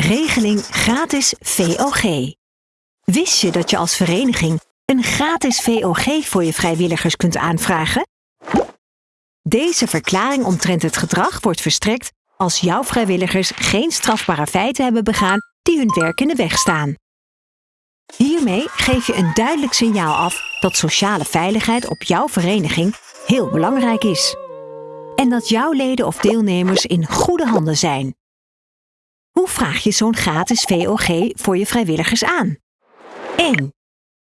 Regeling gratis VOG. Wist je dat je als vereniging een gratis VOG voor je vrijwilligers kunt aanvragen? Deze verklaring omtrent het gedrag wordt verstrekt als jouw vrijwilligers geen strafbare feiten hebben begaan die hun werk in de weg staan. Hiermee geef je een duidelijk signaal af dat sociale veiligheid op jouw vereniging heel belangrijk is. En dat jouw leden of deelnemers in goede handen zijn. Hoe vraag je zo'n gratis VOG voor je vrijwilligers aan? 1.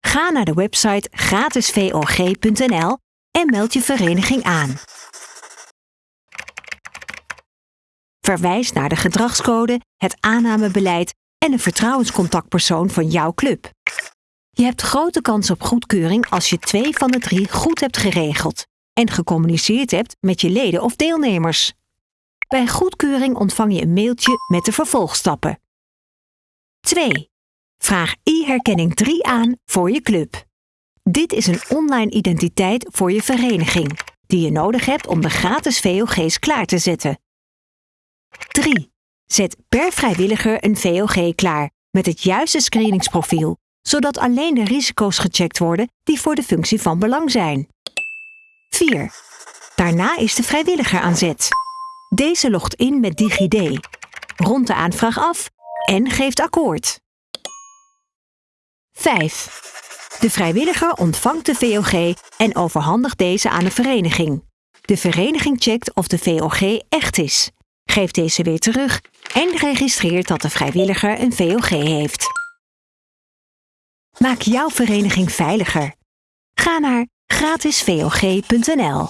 Ga naar de website gratisvog.nl en meld je vereniging aan. Verwijs naar de gedragscode, het aannamebeleid en een vertrouwenscontactpersoon van jouw club. Je hebt grote kans op goedkeuring als je twee van de drie goed hebt geregeld en gecommuniceerd hebt met je leden of deelnemers. Bij goedkeuring ontvang je een mailtje met de vervolgstappen. 2. Vraag e-herkenning 3 aan voor je club. Dit is een online identiteit voor je vereniging, die je nodig hebt om de gratis VOG's klaar te zetten. 3. Zet per vrijwilliger een VOG klaar met het juiste screeningsprofiel, zodat alleen de risico's gecheckt worden die voor de functie van belang zijn. 4. Daarna is de vrijwilliger aan zet. Deze logt in met DigiD, rondt de aanvraag af en geeft akkoord. 5. De vrijwilliger ontvangt de VOG en overhandigt deze aan de vereniging. De vereniging checkt of de VOG echt is, geeft deze weer terug en registreert dat de vrijwilliger een VOG heeft. Maak jouw vereniging veiliger. Ga naar gratisvog.nl